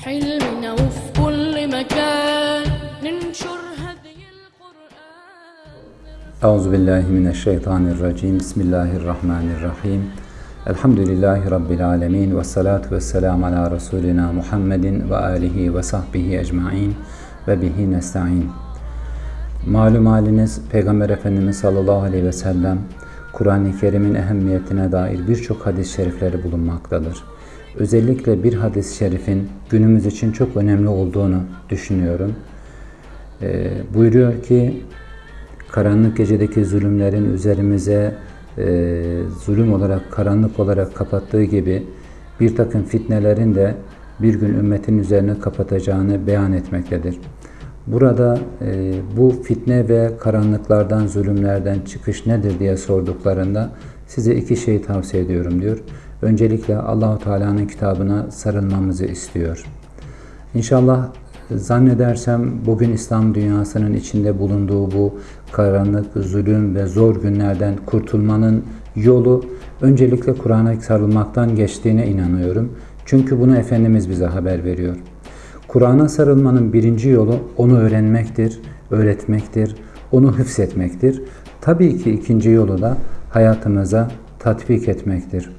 حلمنا وفي كل مكان ننشر هدي القرآن Euzu billahi mineşşeytanirracim. Bismillahirrahmanirrahim. Elhamdülillahi rabbil alamin ve salatu vesselam ala resulina Muhammedin ve alihi ve sahbihi ecmaîn ve bihi nestaîn. Malum haliniz Peygamber Efendimiz sallallahu aleyhi ve sellem Kur'an-ı Kerim'in ehemmiyetine dair birçok hadis-i şerifleri bulunmaktadır. Özellikle bir hadis-i şerifin günümüz için çok önemli olduğunu düşünüyorum. Ee, buyuruyor ki karanlık gecedeki zulümlerin üzerimize e, zulüm olarak, karanlık olarak kapattığı gibi bir takım fitnelerin de bir gün ümmetin üzerine kapatacağını beyan etmektedir. Burada e, bu fitne ve karanlıklardan, zulümlerden çıkış nedir diye sorduklarında size iki şey tavsiye ediyorum diyor. Öncelikle Allahu Teala'nın kitabına sarılmamızı istiyor. İnşallah zannedersem bugün İslam dünyasının içinde bulunduğu bu karanlık, zulüm ve zor günlerden kurtulmanın yolu öncelikle Kur'an'a sarılmaktan geçtiğine inanıyorum. Çünkü bunu Efendimiz bize haber veriyor. Kur'an'a sarılmanın birinci yolu onu öğrenmektir, öğretmektir, onu hıfzetmektir. Tabii ki ikinci yolu da hayatımıza tatbik etmektir.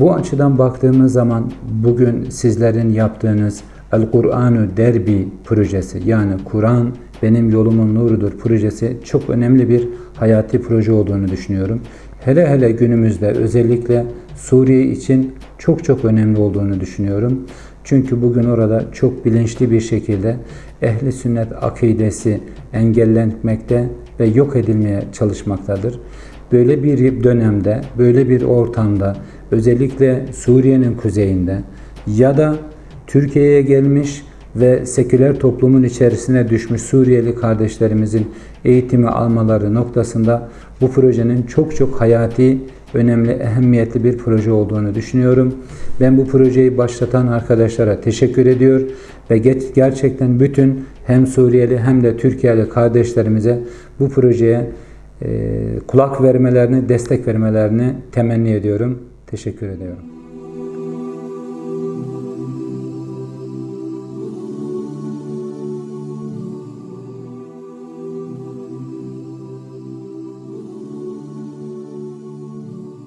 Bu açıdan baktığımız zaman bugün sizlerin yaptığınız El-Kur'anu Derbi projesi yani Kur'an benim yolumun nurudur projesi çok önemli bir hayati proje olduğunu düşünüyorum. Hele hele günümüzde özellikle Suriye için çok çok önemli olduğunu düşünüyorum. Çünkü bugün orada çok bilinçli bir şekilde ehli sünnet akidesi engellenmekte ve yok edilmeye çalışmaktadır. Böyle bir dönemde, böyle bir ortamda özellikle Suriye'nin kuzeyinde ya da Türkiye'ye gelmiş ve seküler toplumun içerisine düşmüş Suriyeli kardeşlerimizin eğitimi almaları noktasında bu projenin çok çok hayati, önemli, ehemmiyetli bir proje olduğunu düşünüyorum. Ben bu projeyi başlatan arkadaşlara teşekkür ediyor ve gerçekten bütün hem Suriyeli hem de Türkiye'li kardeşlerimize bu projeye kulak vermelerini, destek vermelerini temenni ediyorum. Teşekkür ediyorum.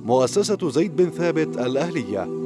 مؤسسة زيد بن ثابت الأهلية